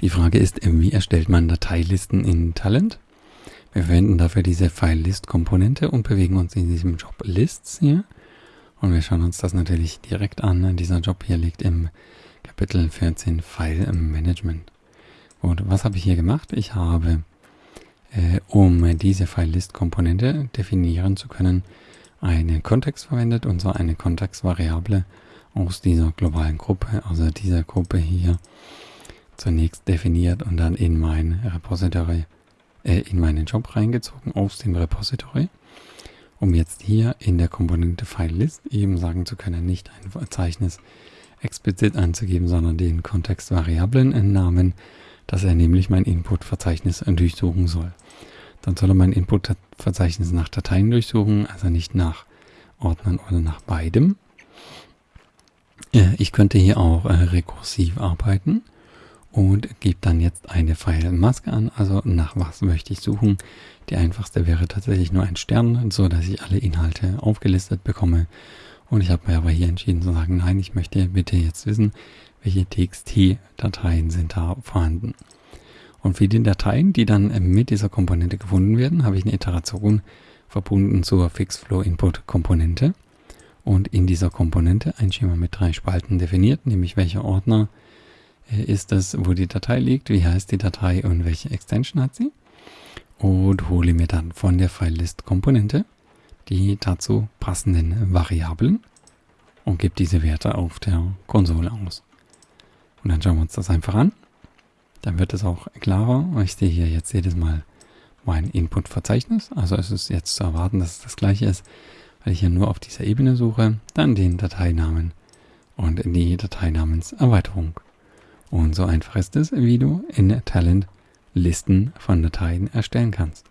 Die Frage ist, wie erstellt man Dateilisten in Talent? Wir verwenden dafür diese File-List-Komponente und bewegen uns in diesem Job Lists hier. Und wir schauen uns das natürlich direkt an. Dieser Job hier liegt im Kapitel 14 File Management. Und was habe ich hier gemacht? Ich habe, äh, um diese File-List-Komponente definieren zu können, einen Kontext verwendet, und zwar eine Kontextvariable aus dieser globalen Gruppe, also dieser Gruppe hier zunächst definiert und dann in mein Repository, äh, in meinen Job reingezogen aus dem Repository, um jetzt hier in der Komponente FileList eben sagen zu können, nicht ein Verzeichnis explizit anzugeben, sondern den Kontextvariablen-Namen, dass er nämlich mein Input-Verzeichnis durchsuchen soll. Dann soll er mein Input-Verzeichnis nach Dateien durchsuchen, also nicht nach Ordnern oder nach beidem. Ich könnte hier auch äh, rekursiv arbeiten und gebe dann jetzt eine File-Maske an, also nach was möchte ich suchen. Die einfachste wäre tatsächlich nur ein Stern, so dass ich alle Inhalte aufgelistet bekomme. Und ich habe mir aber hier entschieden zu sagen, nein, ich möchte bitte jetzt wissen, welche TXT-Dateien sind da vorhanden. Und für die Dateien, die dann mit dieser Komponente gefunden werden, habe ich eine Iteration verbunden zur FixFlow-Input-Komponente. Und in dieser Komponente ein Schema mit drei Spalten definiert, nämlich welcher Ordner ist es, wo die Datei liegt, wie heißt die Datei und welche Extension hat sie. Und hole mir dann von der FileList-Komponente die dazu passenden Variablen und gebe diese Werte auf der Konsole aus. Und dann schauen wir uns das einfach an. Dann wird es auch klarer. Ich sehe hier jetzt jedes Mal mein Input-Verzeichnis. Also es ist jetzt zu erwarten, dass es das gleiche ist, weil ich hier nur auf dieser Ebene suche. Dann den Dateinamen und die Dateinamenserweiterung. Und so einfach ist es, wie du in Talent Listen von Dateien erstellen kannst.